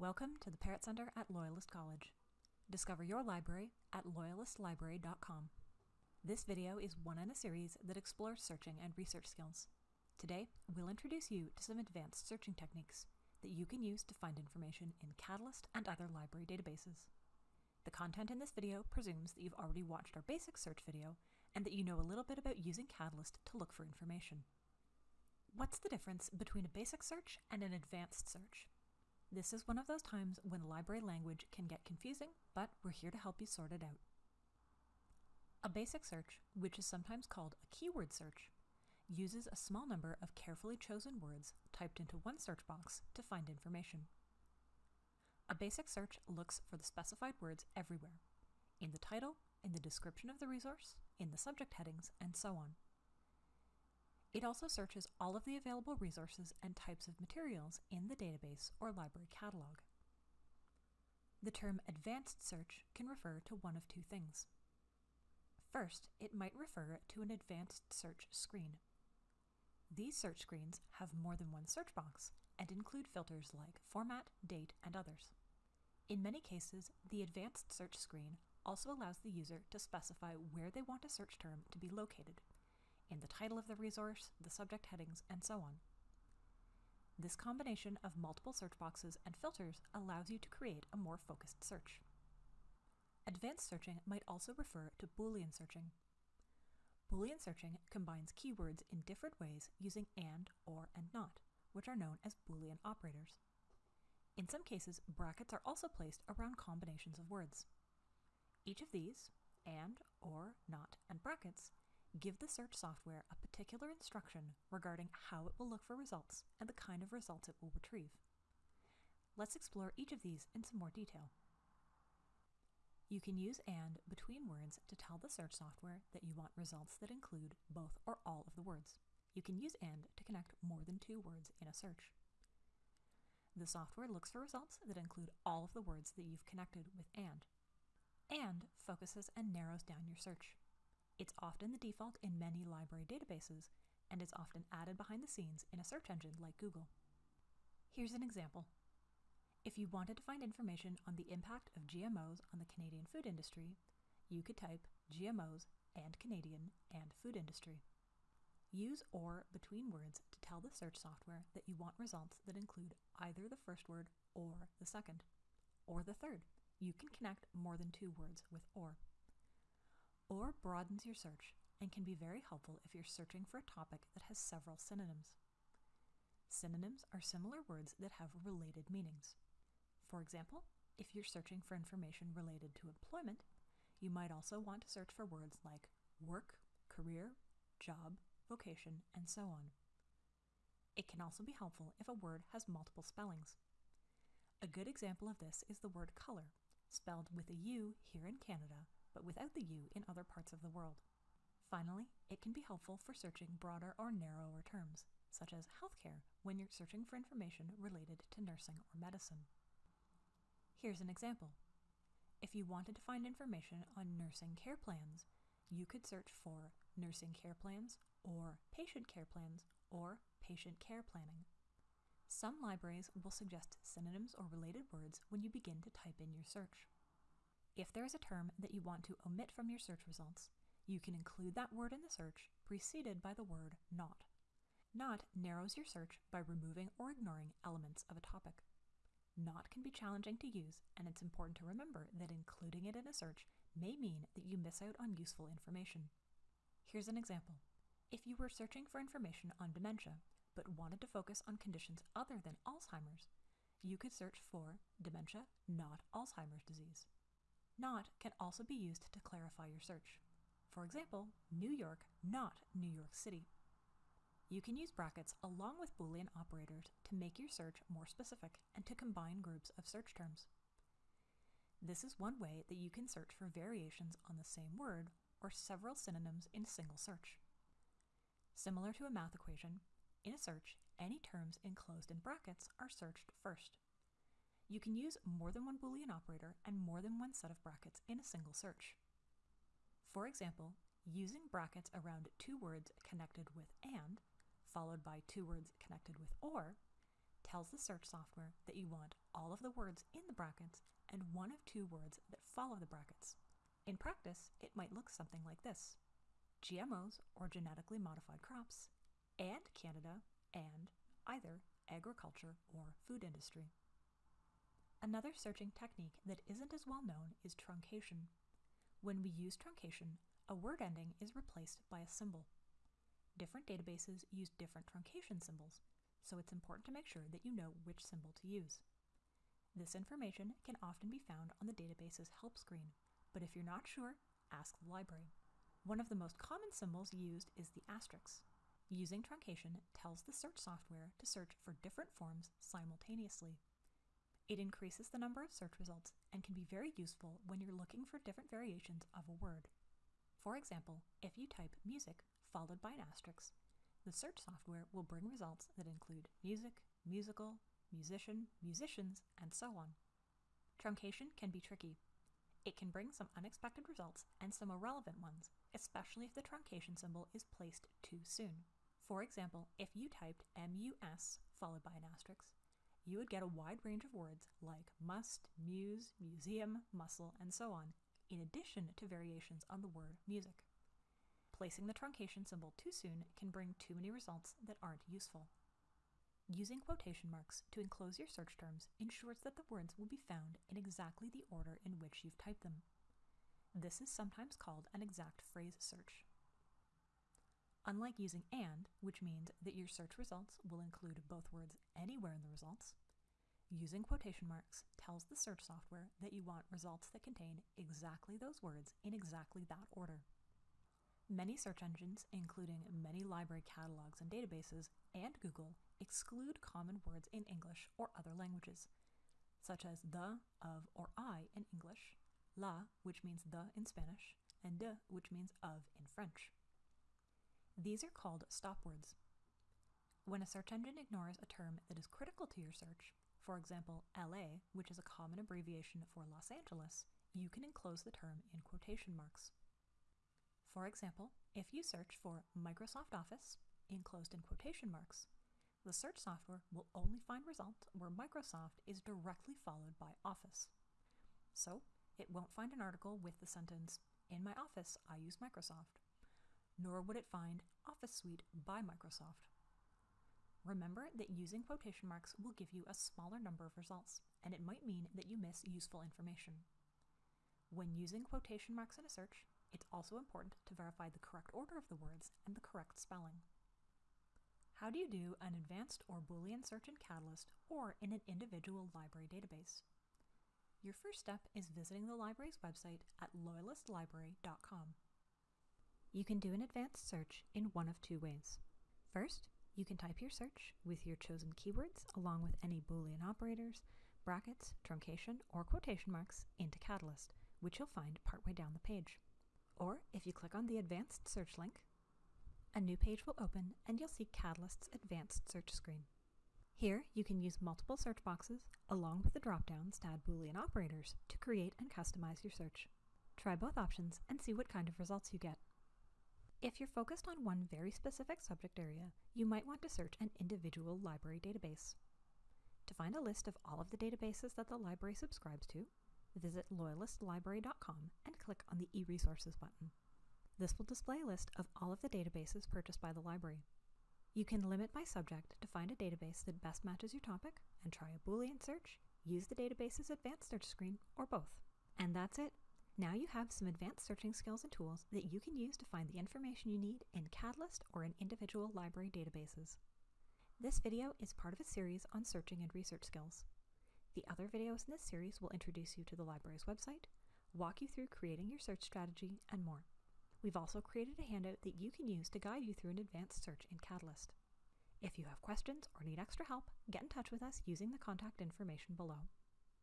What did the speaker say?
Welcome to the Parrott Center at Loyalist College. Discover your library at loyalistlibrary.com. This video is one in a series that explores searching and research skills. Today, we'll introduce you to some advanced searching techniques that you can use to find information in Catalyst and other library databases. The content in this video presumes that you've already watched our basic search video and that you know a little bit about using Catalyst to look for information. What's the difference between a basic search and an advanced search? This is one of those times when library language can get confusing, but we're here to help you sort it out. A basic search, which is sometimes called a keyword search, uses a small number of carefully chosen words typed into one search box to find information. A basic search looks for the specified words everywhere, in the title, in the description of the resource, in the subject headings, and so on. It also searches all of the available resources and types of materials in the database or library catalog. The term advanced search can refer to one of two things. First, it might refer to an advanced search screen. These search screens have more than one search box and include filters like format, date, and others. In many cases, the advanced search screen also allows the user to specify where they want a search term to be located, in the title of the resource, the subject headings, and so on. This combination of multiple search boxes and filters allows you to create a more focused search. Advanced searching might also refer to Boolean searching. Boolean searching combines keywords in different ways using AND, OR, and NOT, which are known as Boolean operators. In some cases, brackets are also placed around combinations of words. Each of these, AND, OR, NOT, and brackets, give the search software a particular instruction regarding how it will look for results and the kind of results it will retrieve. Let's explore each of these in some more detail. You can use AND between words to tell the search software that you want results that include both or all of the words. You can use AND to connect more than two words in a search. The software looks for results that include all of the words that you've connected with AND. AND focuses and narrows down your search. It's often the default in many library databases, and it's often added behind the scenes in a search engine like Google. Here's an example. If you wanted to find information on the impact of GMOs on the Canadian food industry, you could type GMOs and Canadian and food industry. Use OR between words to tell the search software that you want results that include either the first word or the second, or the third. You can connect more than two words with OR. OR broadens your search and can be very helpful if you're searching for a topic that has several synonyms. Synonyms are similar words that have related meanings. For example, if you're searching for information related to employment, you might also want to search for words like work, career, job, vocation, and so on. It can also be helpful if a word has multiple spellings. A good example of this is the word color, spelled with a U here in Canada but without the U in other parts of the world. Finally, it can be helpful for searching broader or narrower terms, such as healthcare when you're searching for information related to nursing or medicine. Here's an example. If you wanted to find information on nursing care plans, you could search for nursing care plans or patient care plans or patient care planning. Some libraries will suggest synonyms or related words when you begin to type in your search. If there is a term that you want to omit from your search results, you can include that word in the search preceded by the word not. Not narrows your search by removing or ignoring elements of a topic. Not can be challenging to use, and it's important to remember that including it in a search may mean that you miss out on useful information. Here's an example. If you were searching for information on dementia, but wanted to focus on conditions other than Alzheimer's, you could search for dementia, not Alzheimer's disease. Not can also be used to clarify your search. For example, New York, not New York City. You can use brackets along with Boolean operators to make your search more specific and to combine groups of search terms. This is one way that you can search for variations on the same word or several synonyms in a single search. Similar to a math equation, in a search, any terms enclosed in brackets are searched first. You can use more than one Boolean operator and more than one set of brackets in a single search. For example, using brackets around two words connected with AND, followed by two words connected with OR, tells the search software that you want all of the words in the brackets and one of two words that follow the brackets. In practice, it might look something like this GMOs or genetically modified crops, and Canada, and either agriculture or food industry. Another searching technique that isn't as well known is truncation. When we use truncation, a word ending is replaced by a symbol. Different databases use different truncation symbols, so it's important to make sure that you know which symbol to use. This information can often be found on the database's help screen, but if you're not sure, ask the library. One of the most common symbols used is the asterisk. Using truncation tells the search software to search for different forms simultaneously. It increases the number of search results and can be very useful when you're looking for different variations of a word. For example, if you type music followed by an asterisk, the search software will bring results that include music, musical, musician, musicians, and so on. Truncation can be tricky. It can bring some unexpected results and some irrelevant ones, especially if the truncation symbol is placed too soon. For example, if you typed MUS followed by an asterisk, you would get a wide range of words like must, muse, museum, muscle, and so on, in addition to variations on the word music. Placing the truncation symbol too soon can bring too many results that aren't useful. Using quotation marks to enclose your search terms ensures that the words will be found in exactly the order in which you've typed them. This is sometimes called an exact phrase search. Unlike using AND, which means that your search results will include both words anywhere in the results, using quotation marks tells the search software that you want results that contain exactly those words in exactly that order. Many search engines, including many library catalogs and databases, and Google, exclude common words in English or other languages, such as the, of, or I in English, la, which means the in Spanish, and de, which means of in French. These are called stop words. When a search engine ignores a term that is critical to your search, for example, LA, which is a common abbreviation for Los Angeles, you can enclose the term in quotation marks. For example, if you search for Microsoft Office, enclosed in quotation marks, the search software will only find results where Microsoft is directly followed by Office. So, it won't find an article with the sentence, In my office, I use Microsoft nor would it find Office Suite by Microsoft. Remember that using quotation marks will give you a smaller number of results, and it might mean that you miss useful information. When using quotation marks in a search, it's also important to verify the correct order of the words and the correct spelling. How do you do an advanced or Boolean search in Catalyst or in an individual library database? Your first step is visiting the library's website at loyalistlibrary.com. You can do an advanced search in one of two ways. First, you can type your search with your chosen keywords along with any Boolean operators, brackets, truncation, or quotation marks into Catalyst, which you'll find partway down the page. Or if you click on the Advanced Search link, a new page will open and you'll see Catalyst's Advanced Search screen. Here, you can use multiple search boxes along with the drop-downs to add Boolean operators to create and customize your search. Try both options and see what kind of results you get. If you're focused on one very specific subject area, you might want to search an individual library database. To find a list of all of the databases that the library subscribes to, visit loyalistlibrary.com and click on the eResources button. This will display a list of all of the databases purchased by the library. You can limit by subject to find a database that best matches your topic and try a Boolean search, use the database's advanced search screen, or both. And that's it. Now you have some advanced searching skills and tools that you can use to find the information you need in Catalyst or in individual library databases. This video is part of a series on searching and research skills. The other videos in this series will introduce you to the library's website, walk you through creating your search strategy, and more. We've also created a handout that you can use to guide you through an advanced search in Catalyst. If you have questions or need extra help, get in touch with us using the contact information below.